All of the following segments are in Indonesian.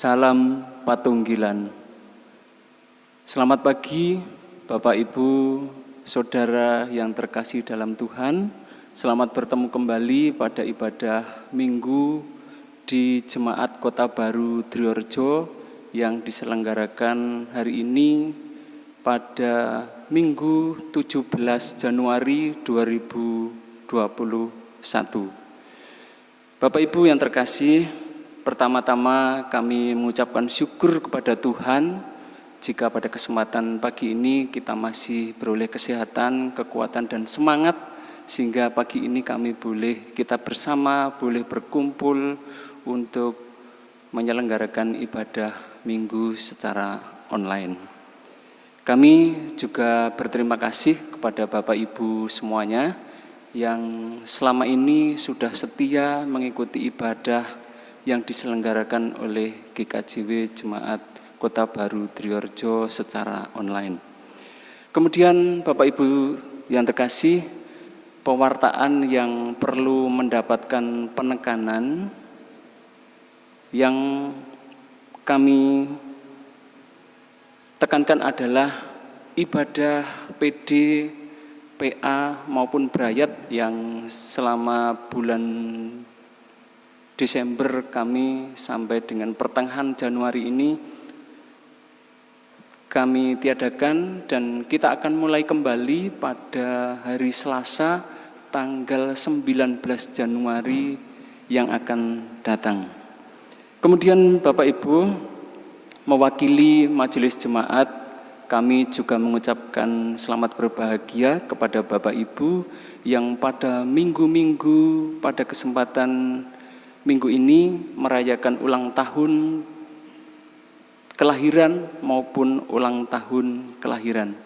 Salam Patunggilan. Selamat pagi Bapak Ibu, Saudara yang terkasih dalam Tuhan. Selamat bertemu kembali pada ibadah Minggu di Jemaat Kota Baru Driorjo yang diselenggarakan hari ini pada Minggu 17 Januari 2021. Bapak Ibu yang terkasih, pertama-tama kami mengucapkan syukur kepada Tuhan jika pada kesempatan pagi ini kita masih beroleh kesehatan, kekuatan dan semangat sehingga pagi ini kami boleh kita bersama boleh berkumpul untuk menyelenggarakan ibadah minggu secara online. Kami juga berterima kasih kepada Bapak Ibu semuanya yang selama ini sudah setia mengikuti ibadah yang diselenggarakan oleh GKJW Jemaat Kota Baru Driorjo secara online. Kemudian Bapak Ibu yang terkasih, pewartaan yang perlu mendapatkan penekanan yang kami tekankan adalah ibadah PD PA maupun Brayat yang selama bulan Desember kami sampai dengan pertengahan Januari ini kami tiadakan dan kita akan mulai kembali pada hari Selasa tanggal 19 Januari yang akan datang. Kemudian Bapak Ibu mewakili majelis jemaat kami juga mengucapkan selamat berbahagia kepada Bapak Ibu yang pada minggu-minggu pada kesempatan minggu ini merayakan ulang tahun kelahiran maupun ulang tahun kelahiran.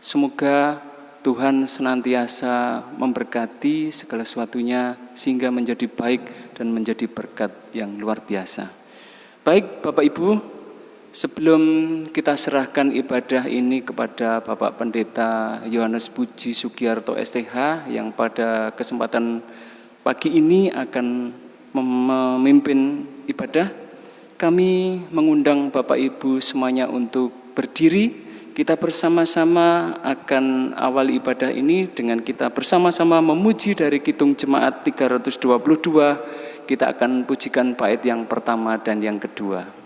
Semoga Tuhan senantiasa memberkati segala sesuatunya sehingga menjadi baik dan menjadi berkat yang luar biasa. Baik Bapak Ibu, Sebelum kita serahkan ibadah ini kepada Bapak Pendeta Yohanes Puji Sugiarto STH yang pada kesempatan pagi ini akan memimpin ibadah, kami mengundang Bapak Ibu semuanya untuk berdiri. Kita bersama-sama akan awal ibadah ini dengan kita bersama-sama memuji dari Kitung Jemaat 322. Kita akan pujikan bait yang pertama dan yang kedua.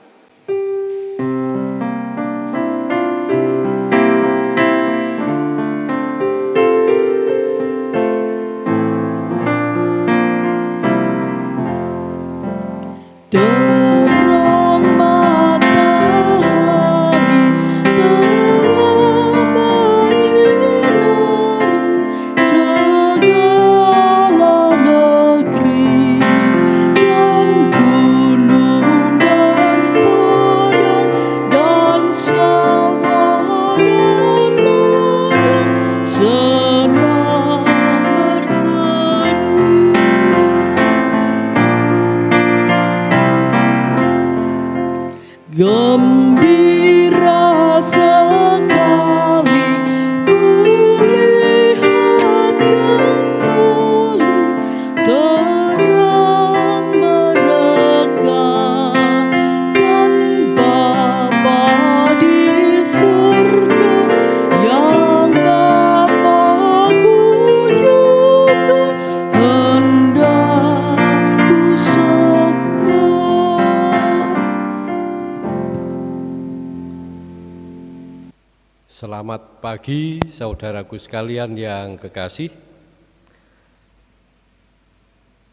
Pagi saudaraku sekalian yang kekasih.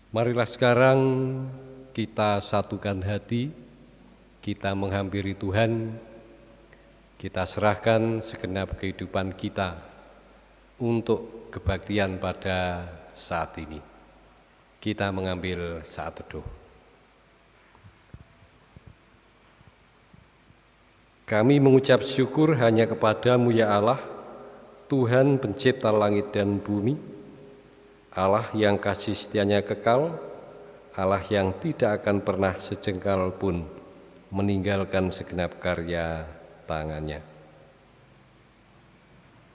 Marilah sekarang kita satukan hati, kita menghampiri Tuhan, kita serahkan segenap kehidupan kita untuk kebaktian pada saat ini. Kita mengambil saat teduh. Kami mengucap syukur hanya kepadamu ya Allah, Tuhan pencipta langit dan bumi, Allah yang kasih setianya kekal, Allah yang tidak akan pernah sejengkal pun meninggalkan segenap karya tangannya.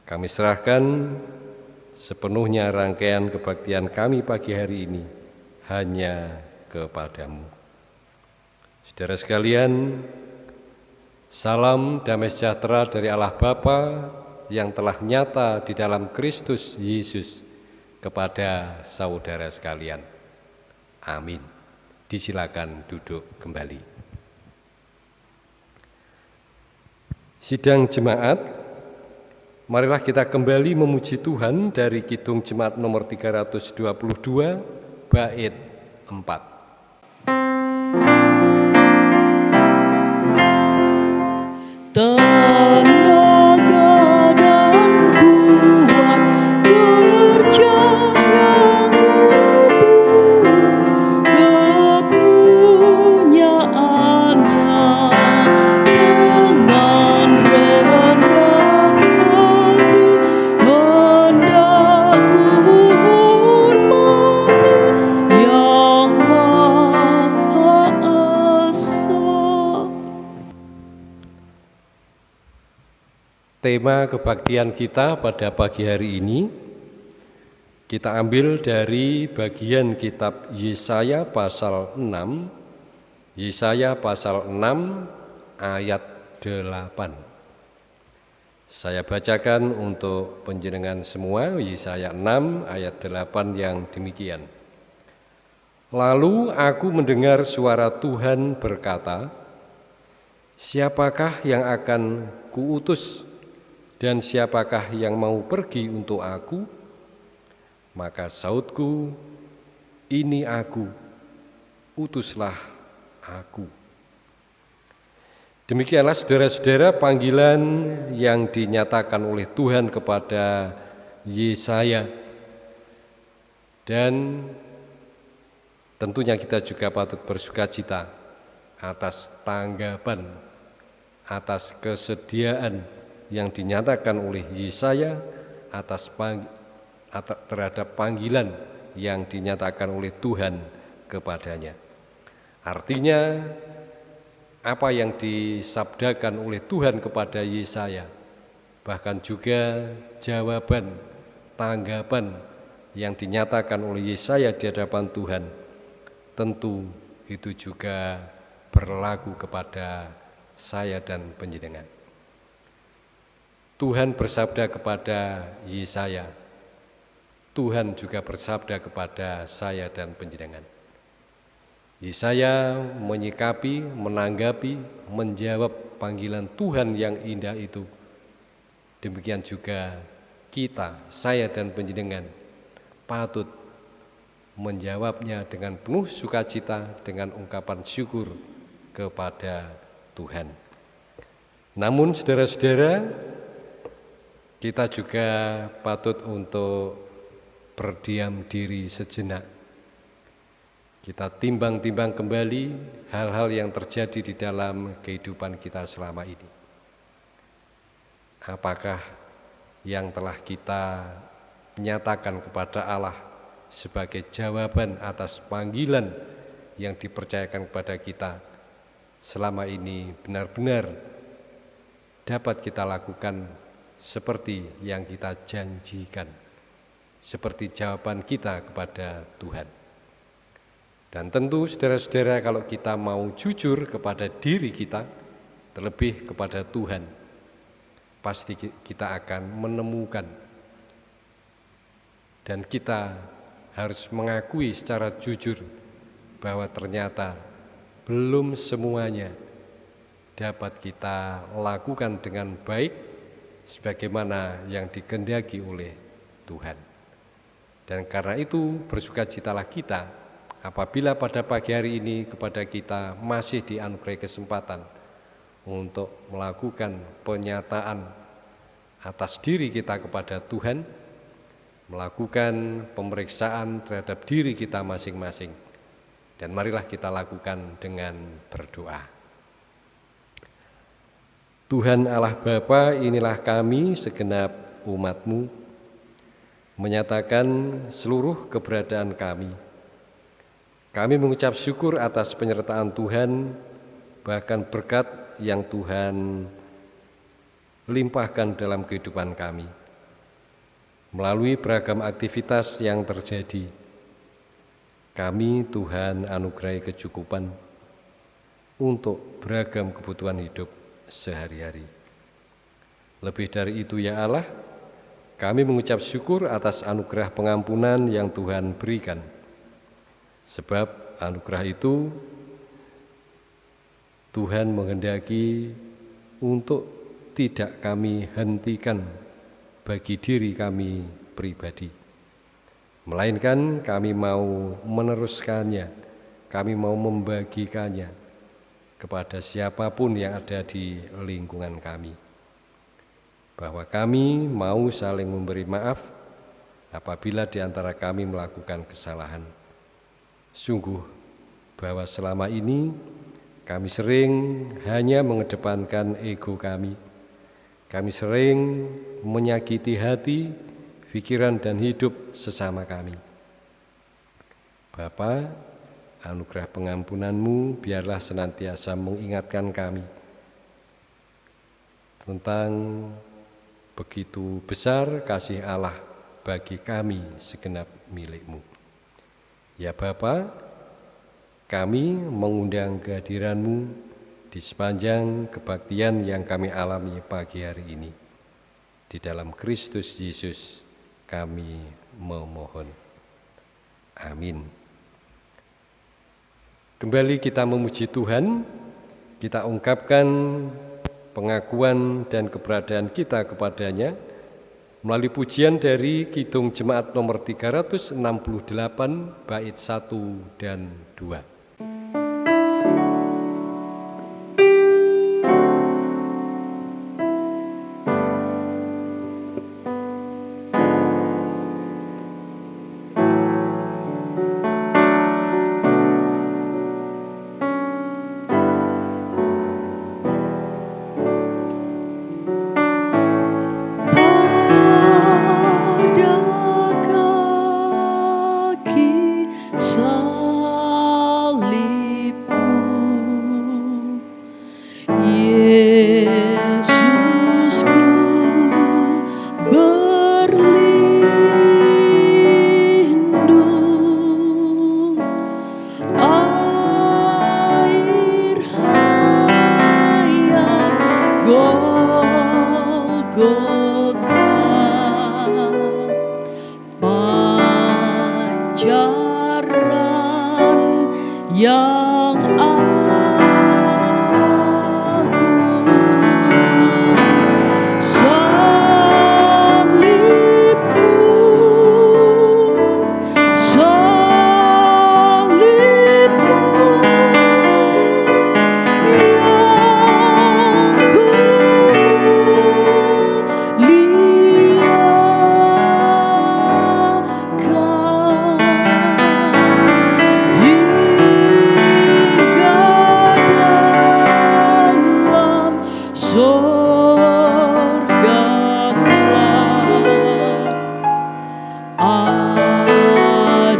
Kami serahkan sepenuhnya rangkaian kebaktian kami pagi hari ini hanya kepadamu. Saudara sekalian, salam damai sejahtera dari Allah Bapa yang telah nyata di dalam Kristus Yesus kepada saudara sekalian. Amin. Disilakan duduk kembali. Sidang jemaat, marilah kita kembali memuji Tuhan dari Kidung Jemaat nomor 322, bait 4. Tema kebaktian kita pada pagi hari ini kita ambil dari bagian kitab Yesaya pasal 6 Yesaya pasal 6 ayat 8 Saya bacakan untuk penjenengan semua Yesaya 6 ayat 8 yang demikian. Lalu aku mendengar suara Tuhan berkata Siapakah yang akan kuutus dan siapakah yang mau pergi untuk aku? Maka sautku, ini aku, utuslah aku. Demikianlah saudara-saudara panggilan yang dinyatakan oleh Tuhan kepada Yesaya. Dan tentunya kita juga patut bersuka cita atas tanggapan, atas kesediaan yang dinyatakan oleh Yesaya atas pang, atas, terhadap panggilan yang dinyatakan oleh Tuhan kepadanya. Artinya apa yang disabdakan oleh Tuhan kepada Yesaya bahkan juga jawaban tanggapan yang dinyatakan oleh Yesaya di hadapan Tuhan tentu itu juga berlaku kepada saya dan penjenengan. Tuhan bersabda kepada Yesaya, Tuhan juga bersabda kepada saya dan penjenengan. Yesaya menyikapi, menanggapi, menjawab panggilan Tuhan yang indah itu. Demikian juga kita, saya dan penjenengan patut menjawabnya dengan penuh sukacita dengan ungkapan syukur kepada Tuhan. Namun saudara-saudara, kita juga patut untuk berdiam diri sejenak. Kita timbang-timbang kembali hal-hal yang terjadi di dalam kehidupan kita selama ini. Apakah yang telah kita nyatakan kepada Allah sebagai jawaban atas panggilan yang dipercayakan kepada kita selama ini benar-benar dapat kita lakukan seperti yang kita janjikan, seperti jawaban kita kepada Tuhan. Dan tentu saudara-saudara kalau kita mau jujur kepada diri kita, terlebih kepada Tuhan, pasti kita akan menemukan dan kita harus mengakui secara jujur bahwa ternyata belum semuanya dapat kita lakukan dengan baik sebagaimana yang dikendaki oleh Tuhan. Dan karena itu bersukacitalah kita apabila pada pagi hari ini kepada kita masih dianugerahi kesempatan untuk melakukan penyataan atas diri kita kepada Tuhan, melakukan pemeriksaan terhadap diri kita masing-masing. Dan marilah kita lakukan dengan berdoa. Tuhan Allah Bapa, inilah kami segenap umatmu, menyatakan seluruh keberadaan kami. Kami mengucap syukur atas penyertaan Tuhan, bahkan berkat yang Tuhan limpahkan dalam kehidupan kami. Melalui beragam aktivitas yang terjadi, kami Tuhan anugerai kecukupan, untuk beragam kebutuhan hidup sehari-hari. Lebih dari itu ya Allah, kami mengucap syukur atas anugerah pengampunan yang Tuhan berikan. Sebab anugerah itu Tuhan menghendaki untuk tidak kami hentikan bagi diri kami pribadi. Melainkan kami mau meneruskannya, kami mau membagikannya kepada siapa pun yang ada di lingkungan kami. Bahwa kami mau saling memberi maaf apabila di antara kami melakukan kesalahan. Sungguh bahwa selama ini kami sering hanya mengedepankan ego kami. Kami sering menyakiti hati, pikiran, dan hidup sesama kami. Bapa, anugerah pengampunanmu biarlah senantiasa mengingatkan kami tentang begitu besar kasih Allah bagi kami segenap milikmu. Ya Bapak, kami mengundang kehadiranmu di sepanjang kebaktian yang kami alami pagi hari ini. Di dalam Kristus Yesus kami memohon. Amin. Kembali kita memuji Tuhan, kita ungkapkan pengakuan dan keberadaan kita kepadanya melalui pujian dari Kidung Jemaat nomor 368 bait 1 dan 2.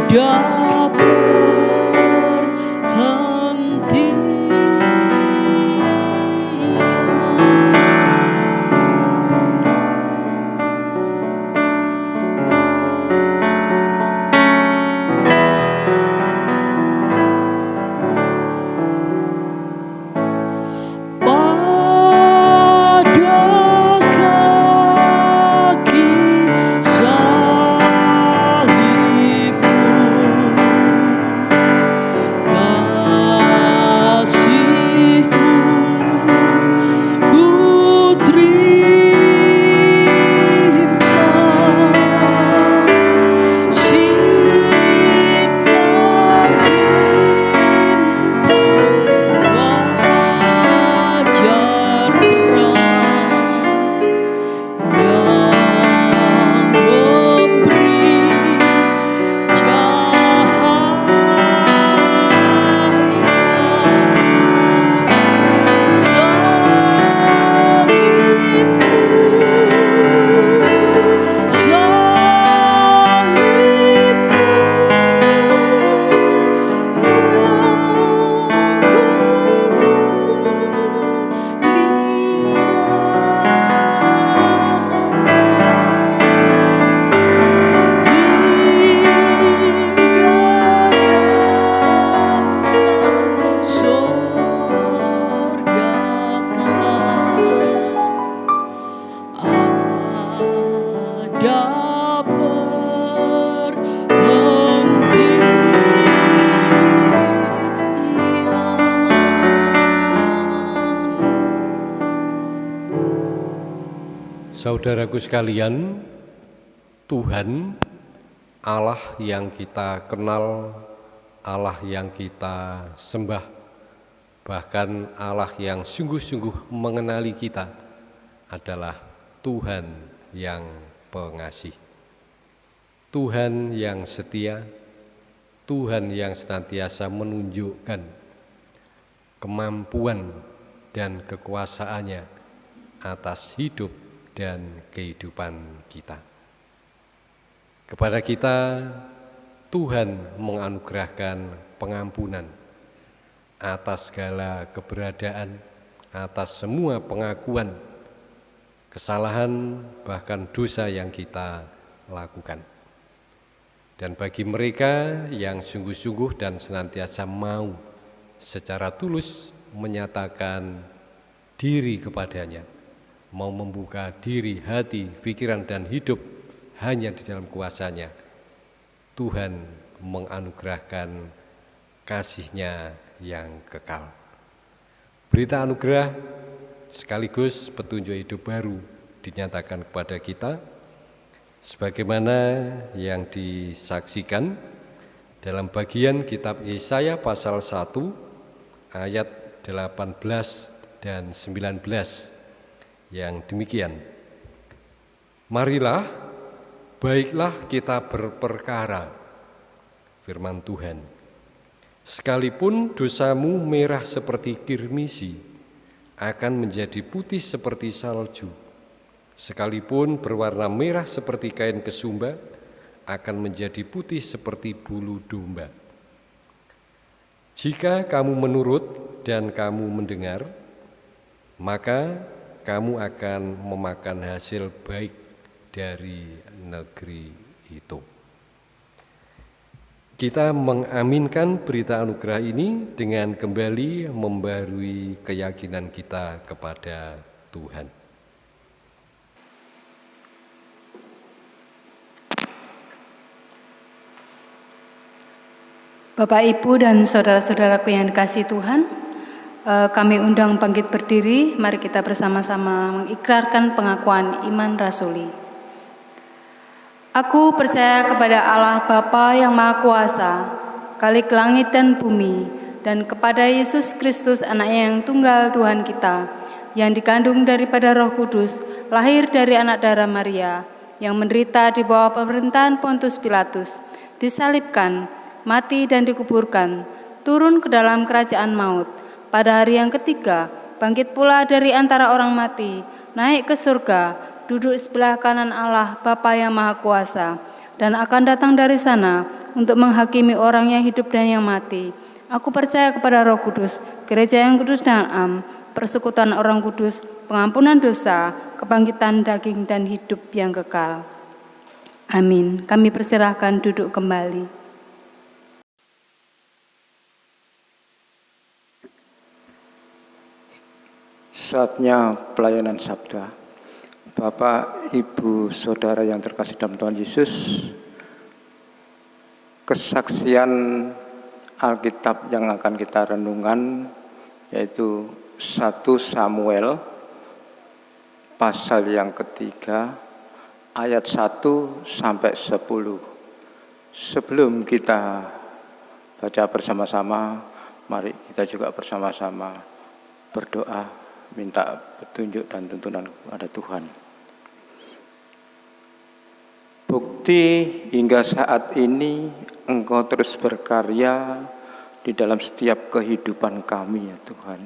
dark. Sekalian, Tuhan Allah yang kita kenal, Allah yang kita sembah, bahkan Allah yang sungguh-sungguh mengenali kita adalah Tuhan yang pengasih. Tuhan yang setia, Tuhan yang senantiasa menunjukkan kemampuan dan kekuasaannya atas hidup dan kehidupan kita. Kepada kita, Tuhan menganugerahkan pengampunan atas segala keberadaan, atas semua pengakuan, kesalahan, bahkan dosa yang kita lakukan. Dan bagi mereka yang sungguh-sungguh dan senantiasa mau secara tulus menyatakan diri kepadanya, mau membuka diri, hati, pikiran, dan hidup hanya di dalam kuasanya, Tuhan menganugerahkan kasihnya yang kekal. Berita anugerah sekaligus petunjuk hidup baru dinyatakan kepada kita. Sebagaimana yang disaksikan dalam bagian kitab Yesaya pasal 1 ayat 18 dan 19 yang demikian. Marilah, baiklah kita berperkara, firman Tuhan. Sekalipun dosamu merah seperti kirmisi, akan menjadi putih seperti salju. Sekalipun berwarna merah seperti kain kesumba, akan menjadi putih seperti bulu domba. Jika kamu menurut dan kamu mendengar, maka kamu akan memakan hasil baik dari negeri itu. Kita mengaminkan berita anugerah ini dengan kembali membarui keyakinan kita kepada Tuhan. Bapak, Ibu, dan saudara-saudaraku yang dikasih Tuhan, kami undang bangkit berdiri, mari kita bersama-sama mengikrarkan pengakuan iman rasuli. Aku percaya kepada Allah Bapa yang Maha Kuasa, kali langit dan bumi, dan kepada Yesus Kristus anaknya yang tunggal Tuhan kita, yang dikandung daripada roh kudus, lahir dari anak darah Maria, yang menderita di bawah pemerintahan Pontus Pilatus, disalibkan, mati dan dikuburkan, turun ke dalam kerajaan maut, pada hari yang ketiga, bangkit pula dari antara orang mati, naik ke surga, duduk sebelah kanan Allah Bapa yang Maha Kuasa, dan akan datang dari sana untuk menghakimi orang yang hidup dan yang mati. Aku percaya kepada Roh Kudus, gereja yang kudus dan am, persekutuan orang kudus, pengampunan dosa, kebangkitan daging dan hidup yang kekal. Amin. Kami persilahkan duduk kembali. Saatnya pelayanan sabda. Bapak, Ibu, Saudara yang terkasih dalam Tuhan Yesus, kesaksian Alkitab yang akan kita renungkan yaitu 1 Samuel pasal yang ketiga ayat 1 sampai 10. Sebelum kita baca bersama-sama, mari kita juga bersama-sama berdoa minta petunjuk dan tuntunan kepada Tuhan. Bukti hingga saat ini Engkau terus berkarya di dalam setiap kehidupan kami ya Tuhan.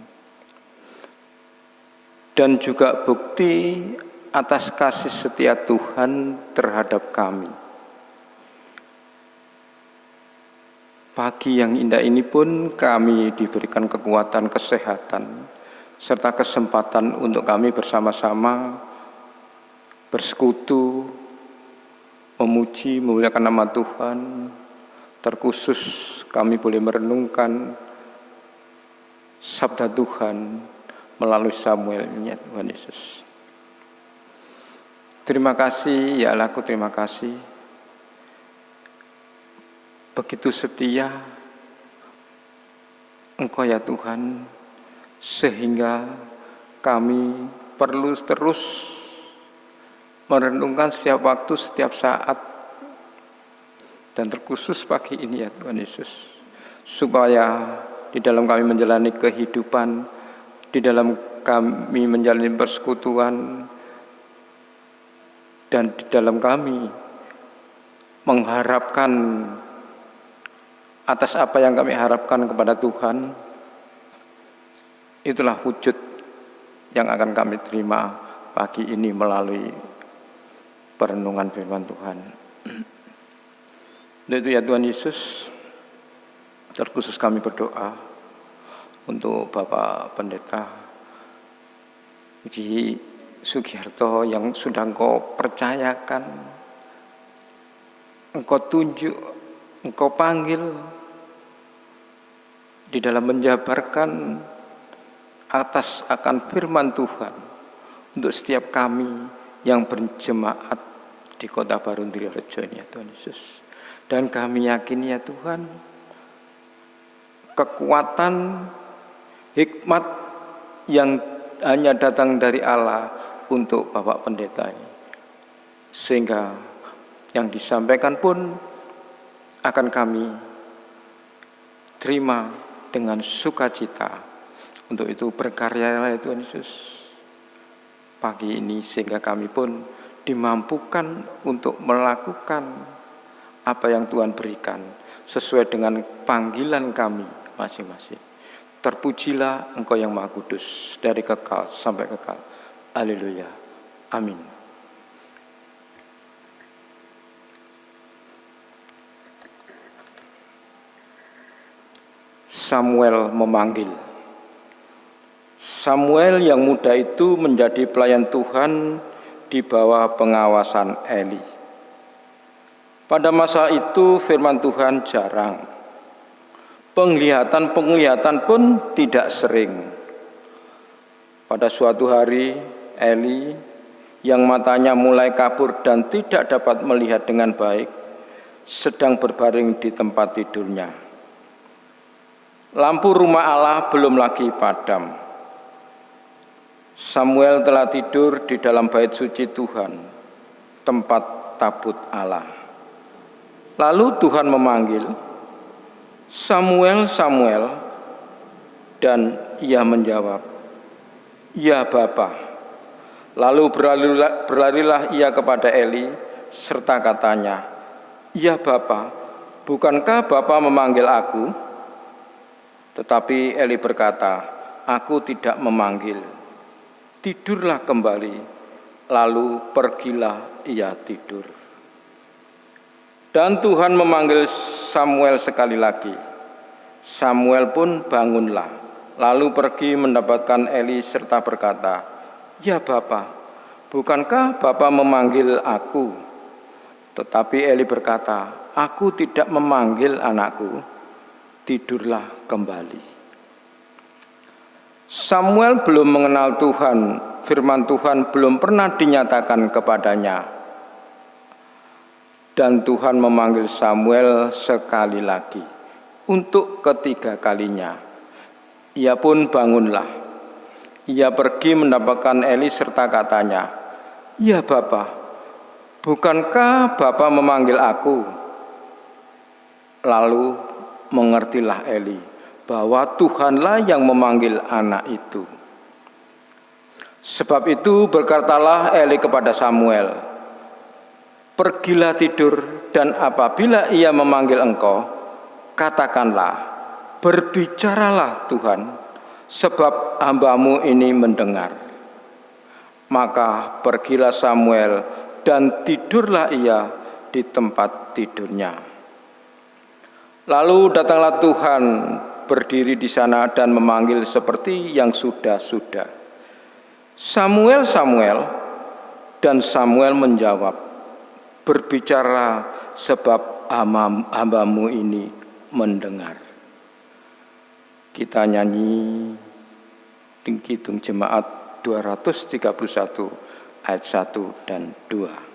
Dan juga bukti atas kasih setia Tuhan terhadap kami. Pagi yang indah ini pun kami diberikan kekuatan kesehatan serta kesempatan untuk kami bersama-sama bersekutu, memuji, memuliakan nama Tuhan. Terkhusus kami boleh merenungkan sabda Tuhan melalui Samuelnya Tuhan Yesus. Terima kasih ya Allahku, terima kasih. Begitu setia Engkau ya Tuhan sehingga kami perlu terus merenungkan setiap waktu, setiap saat, dan terkhusus pagi ini ya Tuhan Yesus, supaya di dalam kami menjalani kehidupan, di dalam kami menjalani persekutuan, dan di dalam kami mengharapkan atas apa yang kami harapkan kepada Tuhan, itulah wujud yang akan kami terima pagi ini melalui perenungan firman Tuhan. Dan itu ya Tuhan Yesus, terkhusus kami berdoa untuk Bapak Pendeta Uji Sugiharto yang sudah engkau percayakan, engkau tunjuk, engkau panggil di dalam menjabarkan atas akan firman Tuhan untuk setiap kami yang berjemaat di kota baru Rejo ini ya Tuhan Yesus. Dan kami yakin ya Tuhan, kekuatan hikmat yang hanya datang dari Allah untuk Bapak Pendeta ini. Sehingga yang disampaikan pun akan kami terima dengan sukacita. Untuk itu berkarya ya Tuhan Yesus pagi ini sehingga kami pun dimampukan untuk melakukan apa yang Tuhan berikan sesuai dengan panggilan kami masing-masing. Terpujilah Engkau yang Maha Kudus dari kekal sampai kekal. Haleluya. Amin. Samuel memanggil. Samuel yang muda itu menjadi pelayan Tuhan di bawah pengawasan Eli. Pada masa itu firman Tuhan jarang. Penglihatan-penglihatan pun tidak sering. Pada suatu hari Eli yang matanya mulai kabur dan tidak dapat melihat dengan baik sedang berbaring di tempat tidurnya. Lampu rumah Allah belum lagi padam. Samuel telah tidur di dalam bait suci Tuhan, tempat tabut Allah. Lalu Tuhan memanggil, Samuel, Samuel, dan ia menjawab, Ya Bapa. Lalu berlarilah, berlarilah ia kepada Eli, serta katanya, Ya Bapa, bukankah Bapa memanggil aku? Tetapi Eli berkata, Aku tidak memanggil tidurlah kembali, lalu pergilah ia tidur. Dan Tuhan memanggil Samuel sekali lagi. Samuel pun bangunlah, lalu pergi mendapatkan Eli serta berkata, Ya Bapa, bukankah Bapa memanggil aku? Tetapi Eli berkata, Aku tidak memanggil anakku, tidurlah kembali. Samuel belum mengenal Tuhan, firman Tuhan belum pernah dinyatakan kepadanya. Dan Tuhan memanggil Samuel sekali lagi untuk ketiga kalinya. Ia pun bangunlah. Ia pergi mendapatkan Eli serta katanya, "Ya Bapa, bukankah Bapa memanggil aku?" Lalu mengertilah Eli bahwa Tuhanlah yang memanggil anak itu. Sebab itu berkatalah Eli kepada Samuel, Pergilah tidur dan apabila ia memanggil engkau, katakanlah, berbicaralah Tuhan, sebab hambamu ini mendengar. Maka pergilah Samuel dan tidurlah ia di tempat tidurnya. Lalu datanglah Tuhan berdiri di sana dan memanggil seperti yang sudah-sudah. Samuel, Samuel, dan Samuel menjawab, berbicara sebab hambamu ini mendengar. Kita nyanyi Hitung Jemaat 231 ayat 1 dan 2.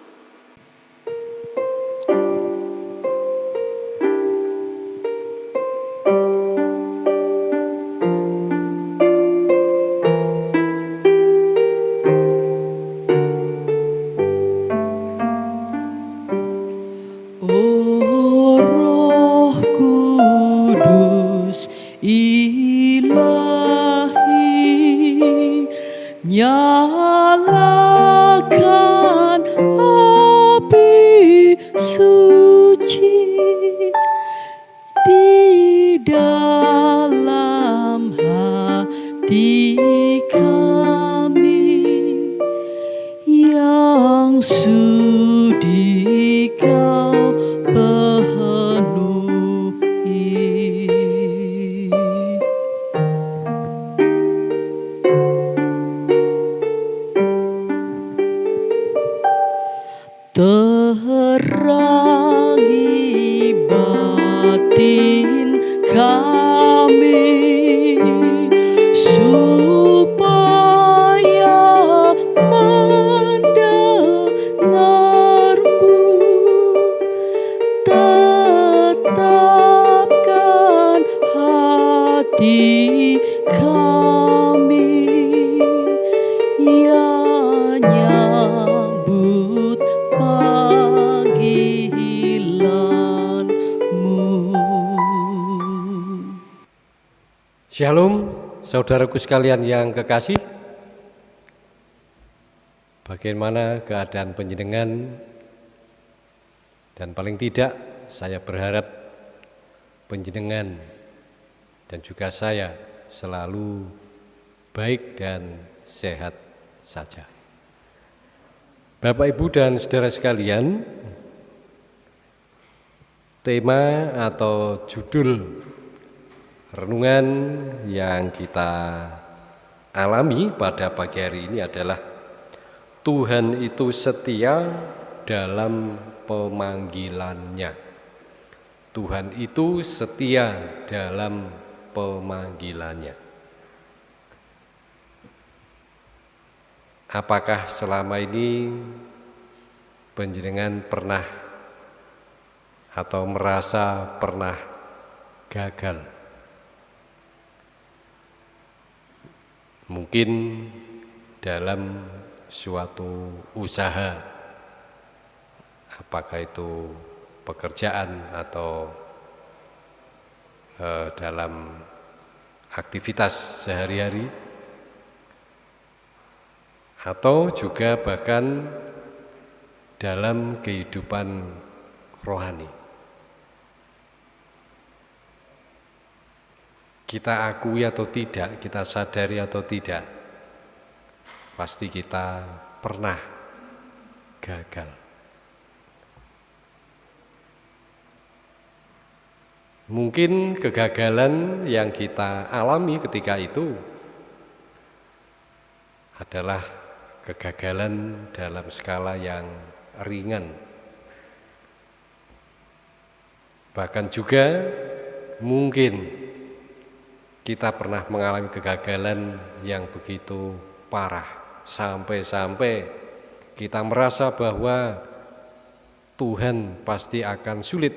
Saudaraku sekalian yang kekasih. Bagaimana keadaan penjenengan? Dan paling tidak, saya berharap penjenengan dan juga saya selalu baik dan sehat saja. Bapak, Ibu, dan saudara sekalian, tema atau judul renungan yang kita alami pada pagi hari ini adalah Tuhan itu setia dalam pemanggilannya. Tuhan itu setia dalam pemanggilannya. Apakah selama ini penjenengan pernah atau merasa pernah gagal? Mungkin dalam suatu usaha, apakah itu pekerjaan atau eh, dalam aktivitas sehari-hari, atau juga bahkan dalam kehidupan rohani. Kita akui atau tidak, kita sadari atau tidak, pasti kita pernah gagal. Mungkin kegagalan yang kita alami ketika itu adalah kegagalan dalam skala yang ringan. Bahkan juga mungkin kita pernah mengalami kegagalan yang begitu parah sampai-sampai kita merasa bahwa Tuhan pasti akan sulit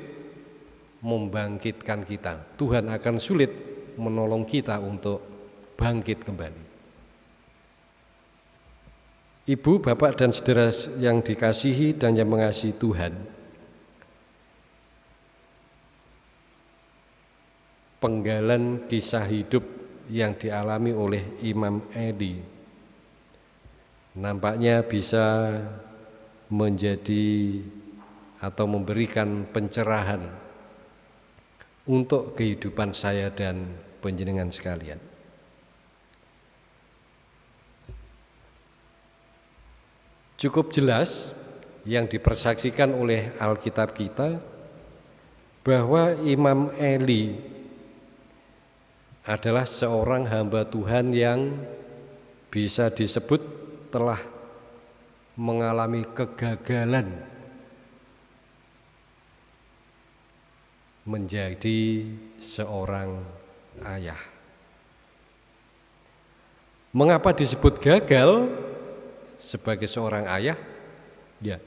membangkitkan kita. Tuhan akan sulit menolong kita untuk bangkit kembali. Ibu, bapak, dan saudara yang dikasihi dan yang mengasihi Tuhan, penggalan kisah hidup yang dialami oleh Imam Edi nampaknya bisa menjadi atau memberikan pencerahan untuk kehidupan saya dan penjenengan sekalian. Cukup jelas yang dipersaksikan oleh Alkitab kita bahwa Imam Eli adalah seorang hamba Tuhan yang bisa disebut telah mengalami kegagalan menjadi seorang ayah. Mengapa disebut gagal sebagai seorang ayah? Ya.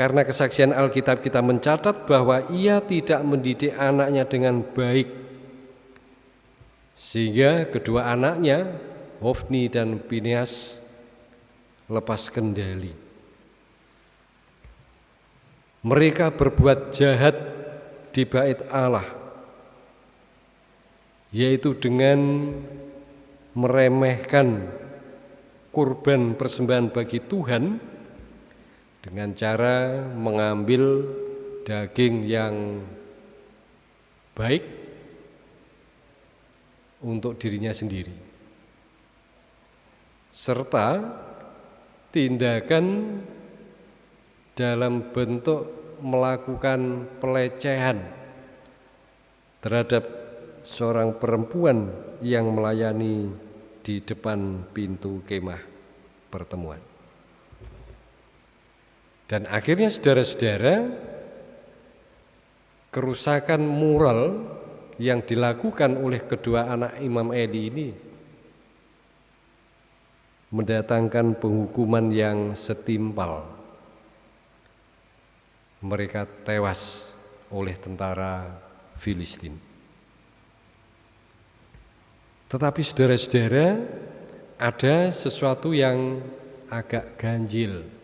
Karena kesaksian Alkitab kita mencatat bahwa ia tidak mendidik anaknya dengan baik. Sehingga kedua anaknya, Hofni dan Phineas lepas kendali. Mereka berbuat jahat di bait Allah yaitu dengan meremehkan kurban persembahan bagi Tuhan dengan cara mengambil daging yang baik untuk dirinya sendiri, serta tindakan dalam bentuk melakukan pelecehan terhadap seorang perempuan yang melayani di depan pintu kemah pertemuan. Dan akhirnya saudara-saudara, kerusakan moral yang dilakukan oleh kedua anak Imam Eli ini mendatangkan penghukuman yang setimpal. Mereka tewas oleh tentara Filistin. Tetapi saudara-saudara, ada sesuatu yang agak ganjil,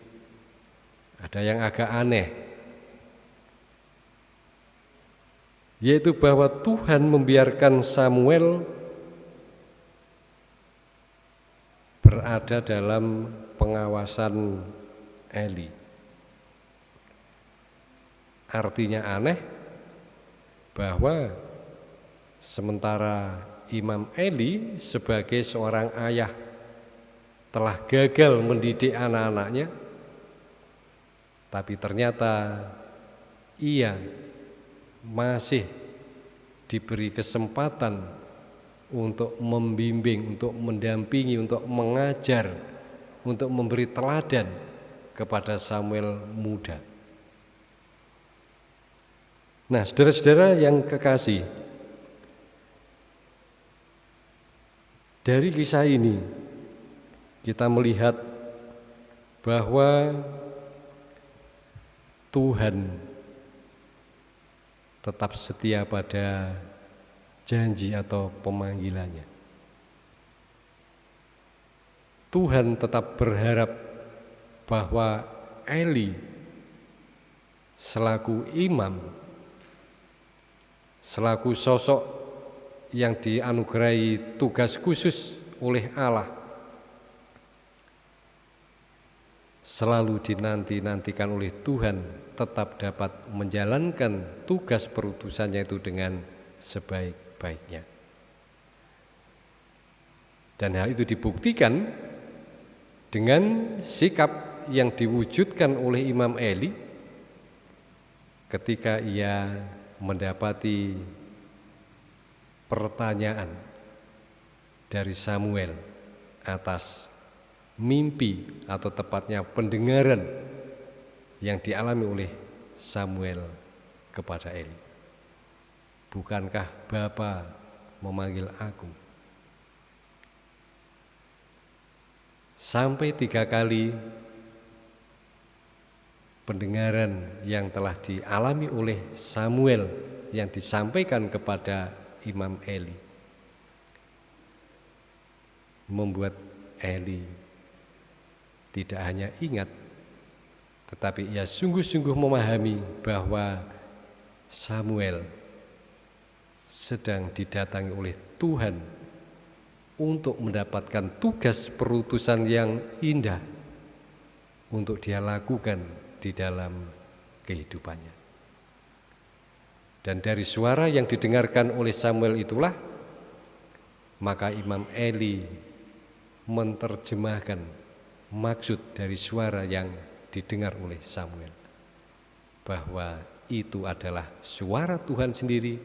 ada yang agak aneh, yaitu bahwa Tuhan membiarkan Samuel berada dalam pengawasan Eli. Artinya aneh bahwa sementara Imam Eli sebagai seorang ayah telah gagal mendidik anak-anaknya, tapi ternyata ia masih diberi kesempatan untuk membimbing, untuk mendampingi, untuk mengajar, untuk memberi teladan kepada Samuel muda. Nah, saudara-saudara yang kekasih, dari kisah ini kita melihat bahwa Tuhan tetap setia pada janji atau pemanggilannya. Tuhan tetap berharap bahwa Eli selaku imam, selaku sosok yang dianugerahi tugas khusus oleh Allah, selalu dinanti-nantikan oleh Tuhan tetap dapat menjalankan tugas perutusannya itu dengan sebaik baiknya. Dan hal itu dibuktikan dengan sikap yang diwujudkan oleh Imam Eli ketika ia mendapati pertanyaan dari Samuel atas mimpi atau tepatnya pendengaran yang dialami oleh Samuel kepada Eli. Bukankah Bapa memanggil aku? Sampai tiga kali pendengaran yang telah dialami oleh Samuel yang disampaikan kepada Imam Eli membuat Eli tidak hanya ingat tetapi ia sungguh-sungguh memahami bahwa Samuel sedang didatangi oleh Tuhan untuk mendapatkan tugas perutusan yang indah untuk dia lakukan di dalam kehidupannya. Dan dari suara yang didengarkan oleh Samuel itulah maka Imam Eli menerjemahkan maksud dari suara yang didengar oleh Samuel bahwa itu adalah suara Tuhan sendiri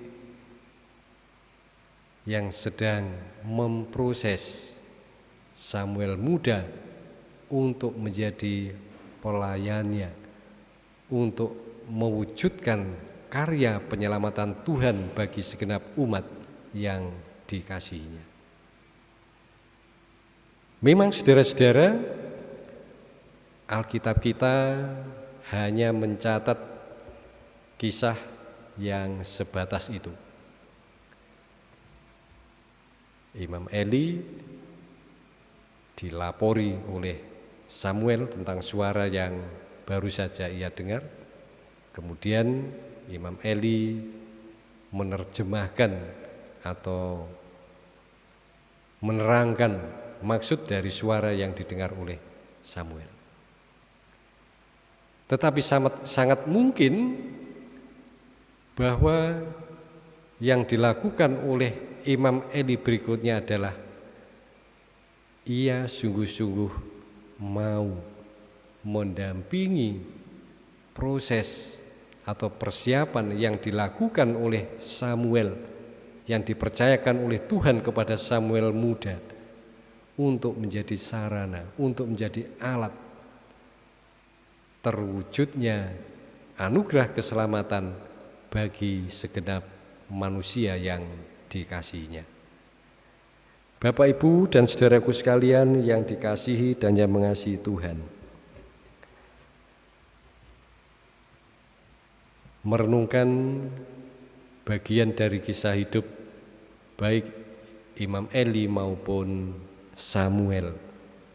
yang sedang memproses Samuel muda untuk menjadi pelayannya, untuk mewujudkan karya penyelamatan Tuhan bagi segenap umat yang dikasihinya. Memang saudara-saudara, Alkitab kita hanya mencatat kisah yang sebatas itu. Imam Eli dilapori oleh Samuel tentang suara yang baru saja ia dengar. Kemudian Imam Eli menerjemahkan atau menerangkan maksud dari suara yang didengar oleh Samuel. Tetapi sangat, sangat mungkin bahwa yang dilakukan oleh Imam Eli berikutnya adalah ia sungguh-sungguh mau mendampingi proses atau persiapan yang dilakukan oleh Samuel yang dipercayakan oleh Tuhan kepada Samuel muda untuk menjadi sarana, untuk menjadi alat terwujudnya anugerah keselamatan bagi segenap manusia yang dikasihinya. Bapak, Ibu, dan saudaraku sekalian yang dikasihi dan yang mengasihi Tuhan. Merenungkan bagian dari kisah hidup baik Imam Eli maupun Samuel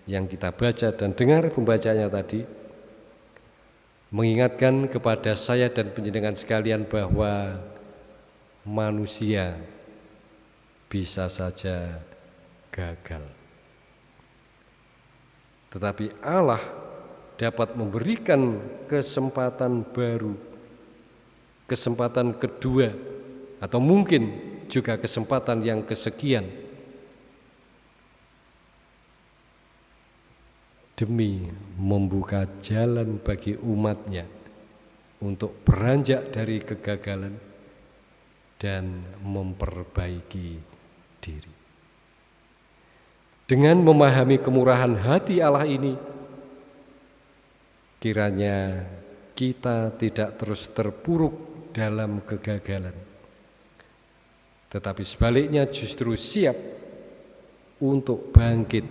yang kita baca dan dengar pembacanya tadi mengingatkan kepada saya dan penjenengan sekalian bahwa manusia bisa saja gagal. Tetapi Allah dapat memberikan kesempatan baru, kesempatan kedua, atau mungkin juga kesempatan yang kesekian demi membuka jalan bagi umatnya untuk beranjak dari kegagalan dan memperbaiki diri. Dengan memahami kemurahan hati Allah ini, kiranya kita tidak terus terpuruk dalam kegagalan, tetapi sebaliknya justru siap untuk bangkit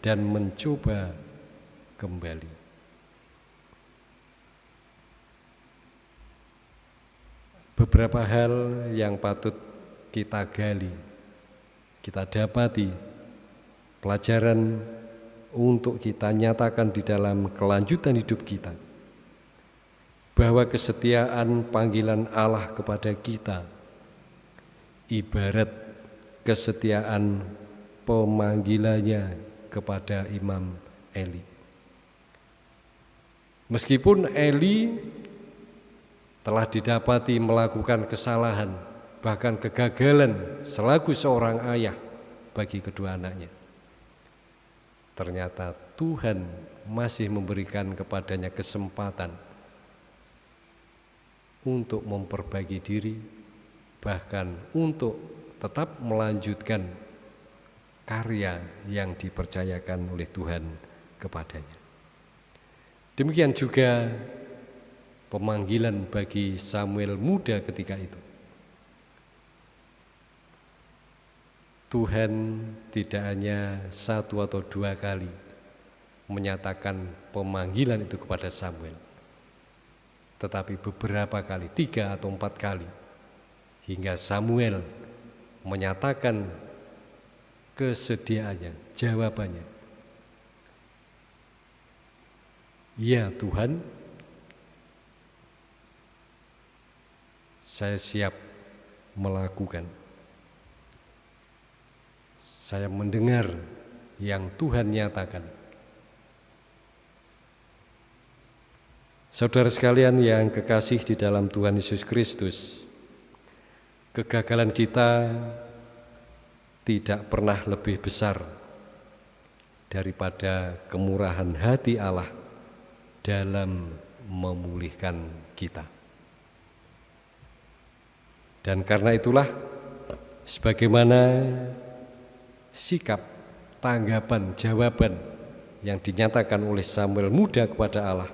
dan mencoba kembali. Beberapa hal yang patut kita gali, kita dapati pelajaran untuk kita nyatakan di dalam kelanjutan hidup kita bahwa kesetiaan panggilan Allah kepada kita ibarat kesetiaan pemanggilannya kepada Imam Eli. Meskipun Eli telah didapati melakukan kesalahan, bahkan kegagalan selaku seorang ayah bagi kedua anaknya. Ternyata Tuhan masih memberikan kepadanya kesempatan untuk memperbaiki diri, bahkan untuk tetap melanjutkan karya yang dipercayakan oleh Tuhan kepadanya. Demikian juga pemanggilan bagi Samuel muda ketika itu. Tuhan tidak hanya satu atau dua kali menyatakan pemanggilan itu kepada Samuel, tetapi beberapa kali, tiga atau empat kali, hingga Samuel menyatakan kesediaannya, jawabannya, Ya Tuhan, saya siap melakukan. Saya mendengar yang Tuhan nyatakan. Saudara sekalian yang kekasih di dalam Tuhan Yesus Kristus, kegagalan kita tidak pernah lebih besar daripada kemurahan hati Allah dalam memulihkan kita. Dan karena itulah sebagaimana sikap, tanggapan, jawaban yang dinyatakan oleh Samuel muda kepada Allah.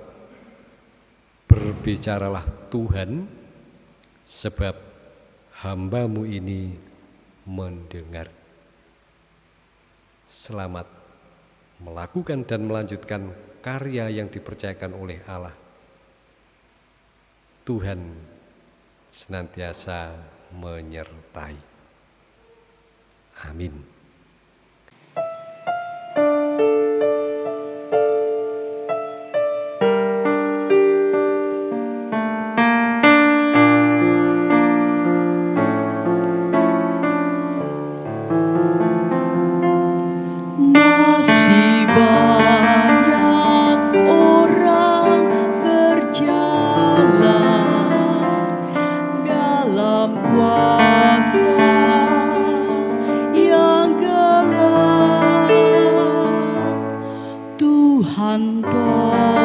Berbicaralah Tuhan sebab hambamu ini mendengar. Selamat melakukan dan melanjutkan karya yang dipercayakan oleh Allah. Tuhan senantiasa menyertai. Amin. 判断。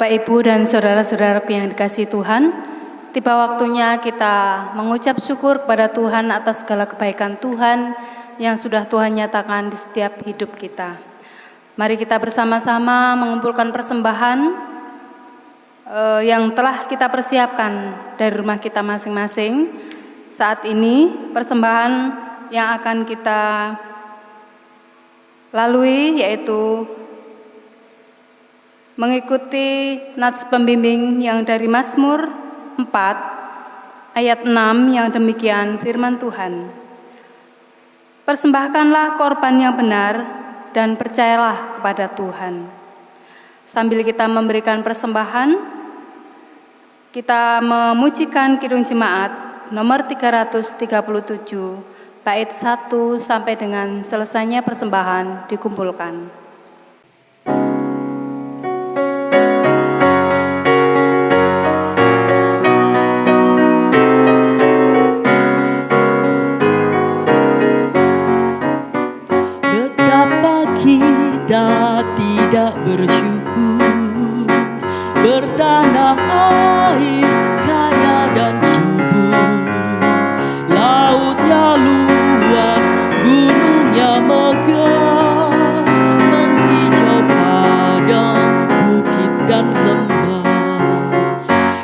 Bapak, Ibu, dan saudara-saudaraku yang dikasih Tuhan, tiba waktunya kita mengucap syukur kepada Tuhan atas segala kebaikan Tuhan yang sudah Tuhan nyatakan di setiap hidup kita. Mari kita bersama-sama mengumpulkan persembahan eh, yang telah kita persiapkan dari rumah kita masing-masing. Saat ini persembahan yang akan kita lalui yaitu mengikuti nats pembimbing yang dari Mazmur 4 ayat 6 yang demikian firman Tuhan. Persembahkanlah korban yang benar dan percayalah kepada Tuhan. Sambil kita memberikan persembahan, kita memujikan Kidung Jemaat nomor 337 bait 1 sampai dengan selesainya persembahan dikumpulkan.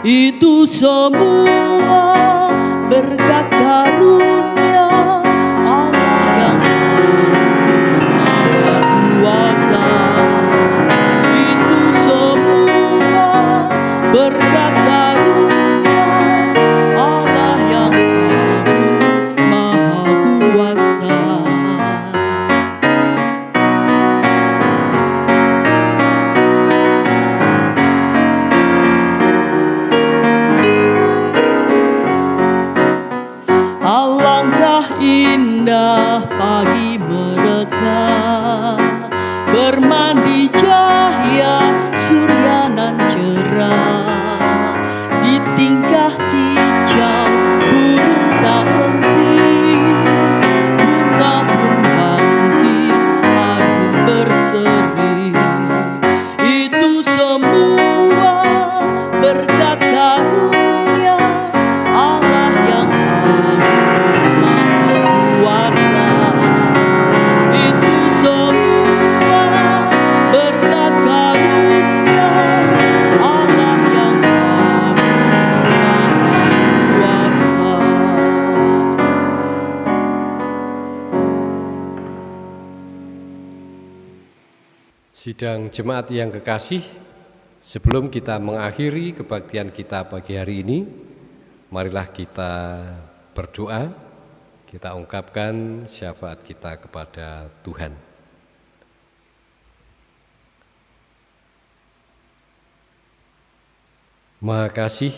Itu semua berkat karunia Jemaat yang kekasih, sebelum kita mengakhiri kebaktian kita pagi hari ini, marilah kita berdoa, kita ungkapkan syafaat kita kepada Tuhan. Maha kasih,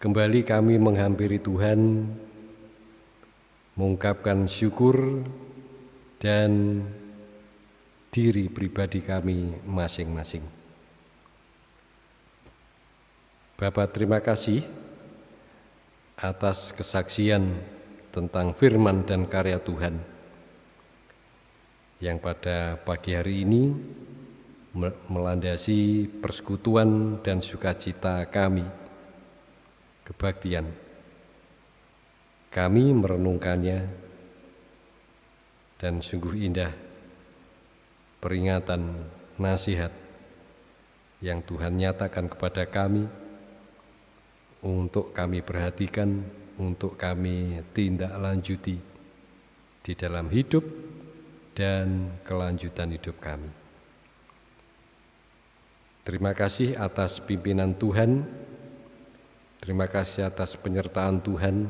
Kembali kami menghampiri Tuhan, mengungkapkan syukur dan diri pribadi kami masing-masing. Bapak terima kasih atas kesaksian tentang firman dan karya Tuhan yang pada pagi hari ini melandasi persekutuan dan sukacita kami, kebaktian. Kami merenungkannya dan sungguh indah peringatan nasihat yang Tuhan nyatakan kepada kami untuk kami perhatikan, untuk kami tindak lanjuti di dalam hidup dan kelanjutan hidup kami. Terima kasih atas pimpinan Tuhan, terima kasih atas penyertaan Tuhan,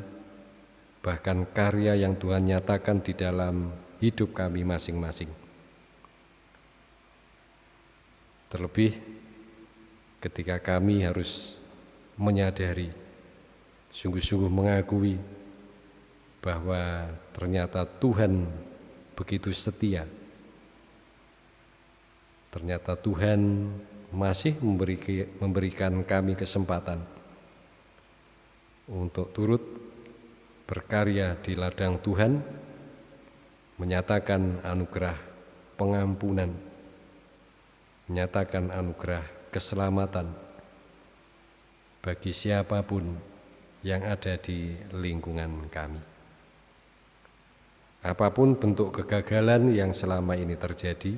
bahkan karya yang Tuhan nyatakan di dalam hidup kami masing-masing. Terlebih ketika kami harus menyadari, sungguh-sungguh mengakui bahwa ternyata Tuhan begitu setia. Ternyata Tuhan masih memberikan kami kesempatan untuk turut berkarya di ladang Tuhan, menyatakan anugerah pengampunan, menyatakan anugerah keselamatan bagi siapa pun yang ada di lingkungan kami. Apa pun bentuk kegagalan yang selama ini terjadi,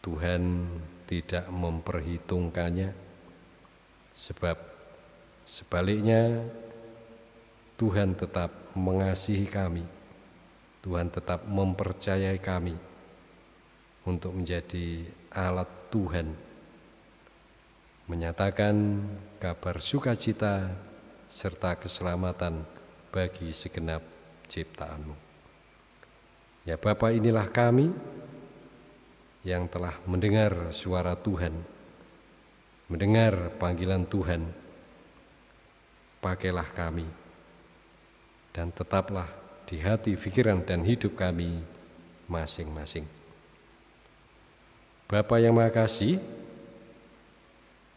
Tuhan tidak memperhitungkannya, sebab sebaliknya Tuhan tetap mengasihi kami, Tuhan tetap mempercayai kami untuk menjadi alat Tuhan menyatakan kabar sukacita serta keselamatan bagi segenap ciptaanmu. Ya Bapa inilah kami yang telah mendengar suara Tuhan, mendengar panggilan Tuhan. Pakailah kami dan tetaplah di hati, pikiran, dan hidup kami masing-masing. Bapa yang makasih,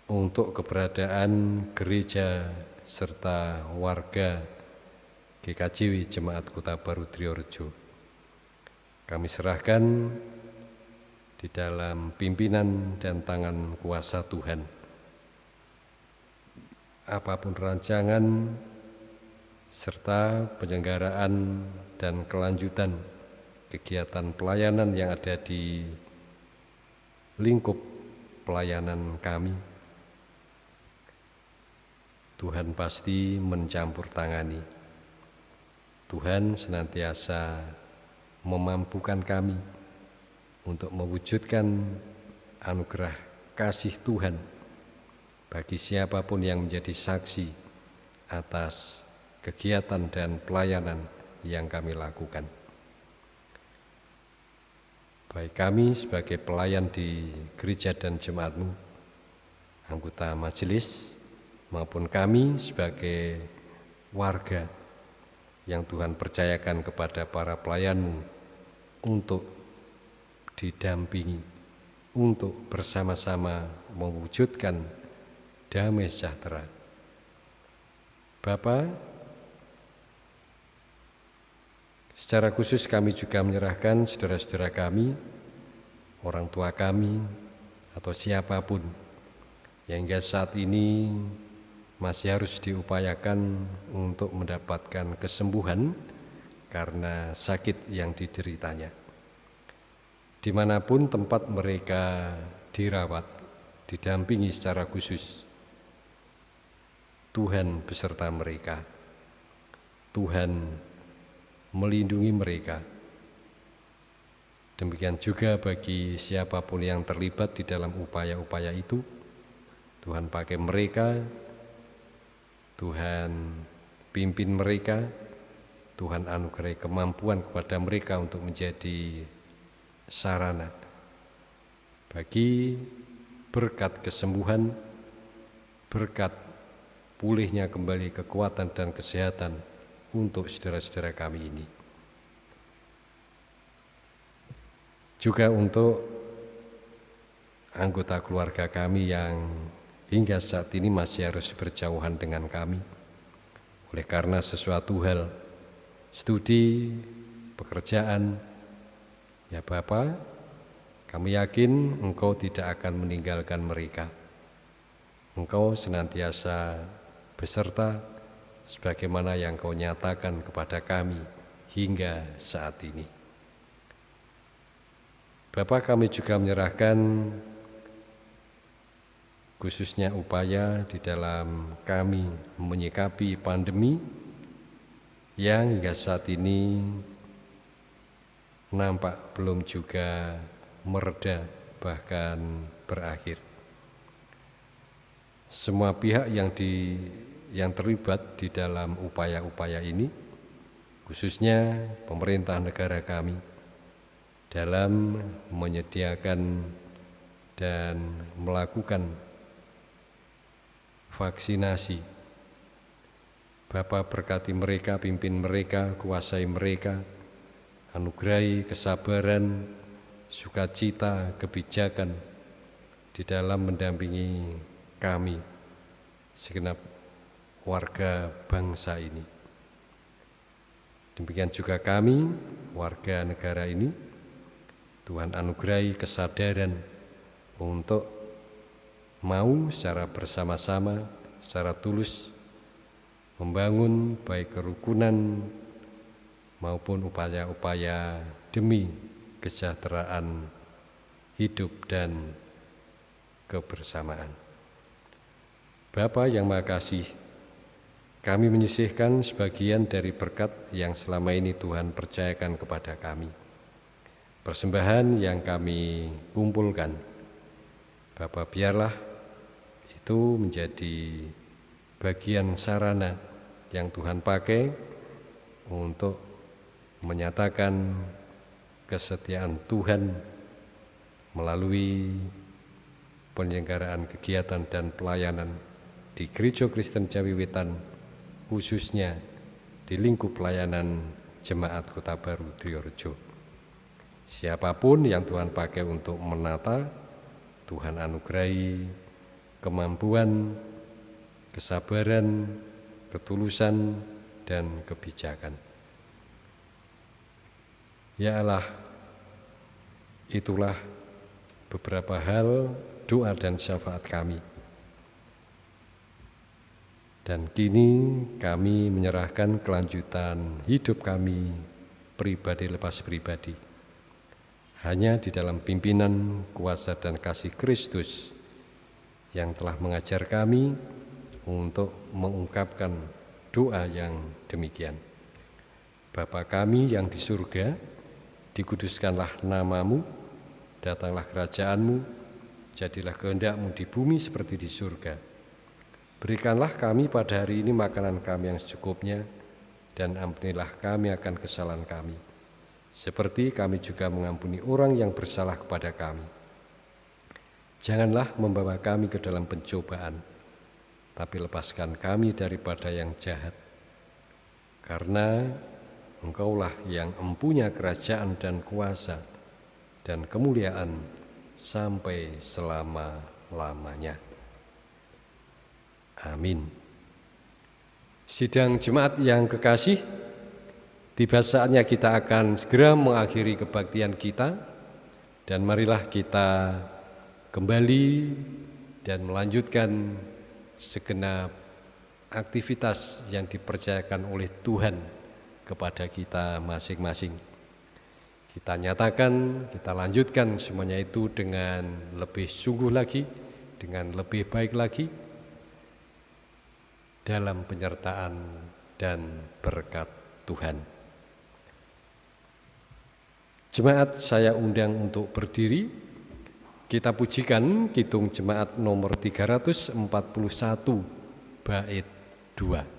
untuk keberadaan gereja serta warga GKJW Jemaat Kota Baru Triorjo. Kami serahkan di dalam pimpinan dan tangan kuasa Tuhan. Apa pun rancangan serta penyelenggaraan dan kelanjutan kegiatan pelayanan yang ada di lingkup pelayanan kami Tuhan pasti mencampur tangani. Tuhan senantiasa memampukan kami untuk mewujudkan anugerah kasih Tuhan bagi siapa pun yang menjadi saksi atas kegiatan dan pelayanan yang kami lakukan. Baik kami sebagai pelayan di gereja dan jemaatmu, anggota majelis, maupun kami sebagai warga yang Tuhan percayakan kepada para pelayanmu untuk didampingi, untuk bersama-sama mewujudkan damai sejahtera. Bapak, secara khusus kami juga menyerahkan saudara-saudara kami, orang tua kami, atau siapa pun yang hingga saat ini masih harus diupayakan untuk mendapatkan kesembuhan karena sakit yang dideritanya. Di mana pun tempat mereka dirawat, didampingi secara khusus, Tuhan beserta mereka. Tuhan melindungi mereka. Demikian juga bagi siapa pun yang terlibat di dalam upaya-upaya itu, Tuhan pakai mereka Tuhan pimpin mereka, Tuhan anugerai kemampuan kepada mereka untuk menjadi sarana bagi berkat kesembuhan berkat pulihnya kembali kekuatan dan kesehatan untuk saudara-saudara kami ini. Juga untuk anggota keluarga kami yang hingga saat ini masih harus berjauhan dengan kami. Oleh karena sesuatu hal, studi, pekerjaan, ya Bapak, kami yakin Engkau tidak akan meninggalkan mereka. Engkau senantiasa beserta sebagaimana yang Kau nyatakan kepada kami hingga saat ini. Bapak kami juga menyerahkan khususnya upaya di dalam kami menyikapi pandemi yang hingga saat ini nampak belum juga mereda bahkan berakhir. Semua pihak yang di yang terlibat di dalam upaya-upaya ini khususnya pemerintah negara kami dalam menyediakan dan melakukan vaksinasi. Bapak berkati mereka, pimpin mereka, kuasai mereka, anugerahi kesabaran, sukacita, kebijakan di dalam mendampingi kami, segenap warga bangsa ini. Demikian juga kami, warga negara ini, Tuhan anugerahi kesadaran untuk mau secara bersama-sama, secara tulus membangun baik kerukunan maupun upaya-upaya demi kesejahteraan hidup dan kebersamaan. Bapak yang makasih, kami menyisihkan sebagian dari berkat yang selama ini Tuhan percayakan kepada kami persembahan yang kami kumpulkan. Bapak biarlah itu menjadi bagian sarana yang Tuhan pakai untuk menyatakan kesetiaan Tuhan melalui penyelenggaraan kegiatan dan pelayanan di Gereja Kristen Jawiwitan khususnya di lingkup pelayanan Jemaat Kota Baru Triorejo. Siapa pun yang Tuhan pakai untuk menata, Tuhan anugerahi kemampuan, kesabaran, ketulusan, dan kebijakan. Ya Allah, itulah beberapa hal doa dan syafaat kami. Dan kini kami menyerahkan kelanjutan hidup kami pribadi lepas pribadi hanya di dalam pimpinan kuasa dan kasih Kristus yang telah mengajar kami untuk mengungkapkan doa yang demikian. Bapa kami yang di surga, dikuduskanlah namamu, datanglah kerajaanmu, jadilah kehendakmu di bumi seperti di surga. Berikanlah kami pada hari ini makanan kami yang secukupnya, dan ampunilah kami akan kesalahan kami seperti kami juga mengampuni orang yang bersalah kepada kami. Janganlah membawa kami ke dalam pencobaan, tapi lepaskan kami daripada yang jahat. Karena Engkaulah yang empunya kerajaan dan kuasa dan kemuliaan sampai selama-lamanya. Amin. Sidang jemaat yang kekasih, Tiba saatnya kita akan segera mengakhiri kebaktian kita dan marilah kita kembali dan melanjutkan segenap aktivitas yang dipercayakan oleh Tuhan kepada kita masing-masing. Kita nyatakan, kita lanjutkan semuanya itu dengan lebih sungguh lagi, dengan lebih baik lagi dalam penyertaan dan berkat Tuhan. Jemaat saya undang untuk berdiri. Kita pujikan Kitung Jemaat nomor 341 bait 2.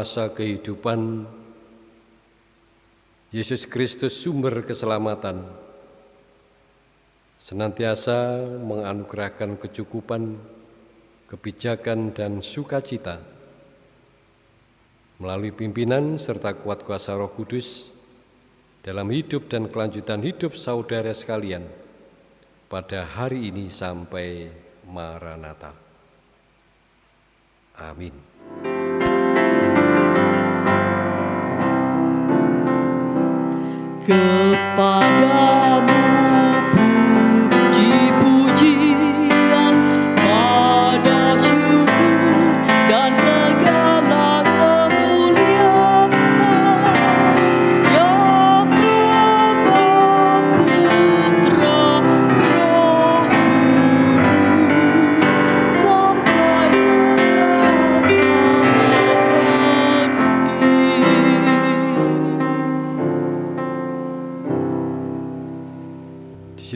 Penguasa kehidupan, Yesus Kristus sumber keselamatan, senantiasa menganugerahkan kecukupan, kebijakan, dan sukacita melalui pimpinan serta kuat kuasa roh kudus dalam hidup dan kelanjutan hidup saudara sekalian pada hari ini sampai Maranatha. Amin. Kepadamu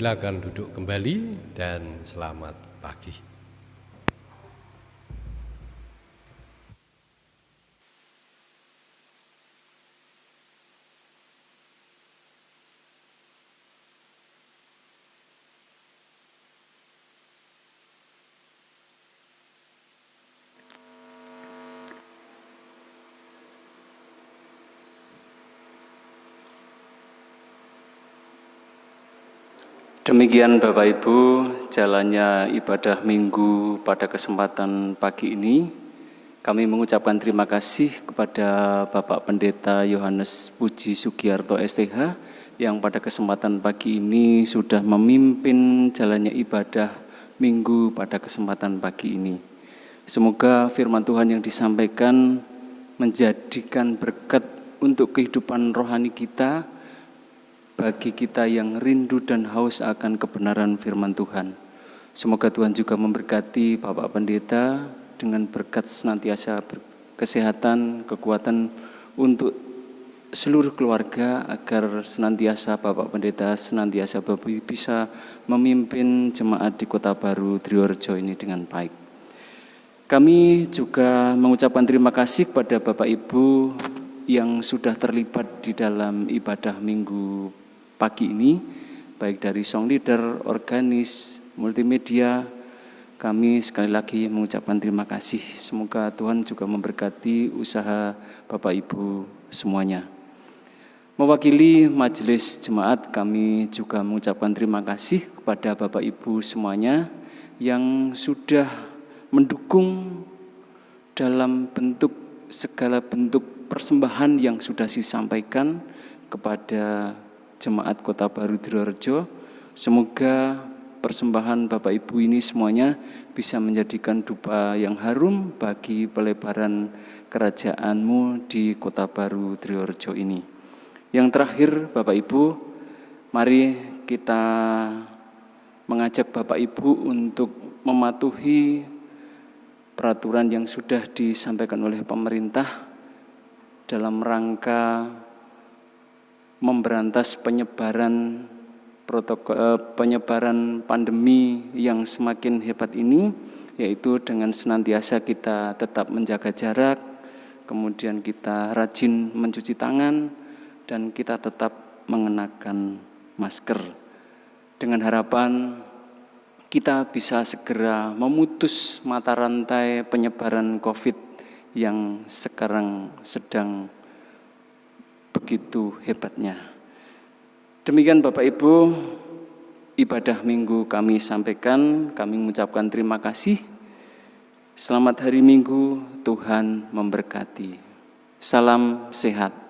Silakan duduk kembali dan selamat pagi. Demikian Bapak Ibu, jalannya ibadah minggu pada kesempatan pagi ini. Kami mengucapkan terima kasih kepada Bapak Pendeta Yohanes Puji Sugiarto STH yang pada kesempatan pagi ini sudah memimpin jalannya ibadah minggu pada kesempatan pagi ini. Semoga firman Tuhan yang disampaikan menjadikan berkat untuk kehidupan rohani kita, bagi kita yang rindu dan haus akan kebenaran firman Tuhan. Semoga Tuhan juga memberkati Bapak Pendeta dengan berkat senantiasa kesehatan, kekuatan untuk seluruh keluarga agar senantiasa Bapak Pendeta senantiasa bisa memimpin jemaat di Kota Baru Triorjo ini dengan baik. Kami juga mengucapkan terima kasih kepada Bapak Ibu yang sudah terlibat di dalam ibadah minggu pagi ini, baik dari song leader, organis, multimedia, kami sekali lagi mengucapkan terima kasih. Semoga Tuhan juga memberkati usaha Bapak Ibu semuanya. Mewakili majelis jemaat, kami juga mengucapkan terima kasih kepada Bapak Ibu semuanya yang sudah mendukung dalam bentuk segala bentuk persembahan yang sudah disampaikan kepada Jemaat Kota Baru Dirorejo. Semoga persembahan Bapak Ibu ini semuanya bisa menjadikan dupa yang harum bagi pelebaran kerajaanmu di Kota Baru Triorjo ini. Yang terakhir Bapak Ibu, mari kita mengajak Bapak Ibu untuk mematuhi peraturan yang sudah disampaikan oleh pemerintah dalam rangka memberantas penyebaran protokol eh, penyebaran pandemi yang semakin hebat ini yaitu dengan senantiasa kita tetap menjaga jarak, kemudian kita rajin mencuci tangan dan kita tetap mengenakan masker. Dengan harapan kita bisa segera memutus mata rantai penyebaran Covid yang sekarang sedang begitu hebatnya. Demikian Bapak Ibu, ibadah minggu kami sampaikan, kami mengucapkan terima kasih. Selamat hari Minggu, Tuhan memberkati. Salam sehat.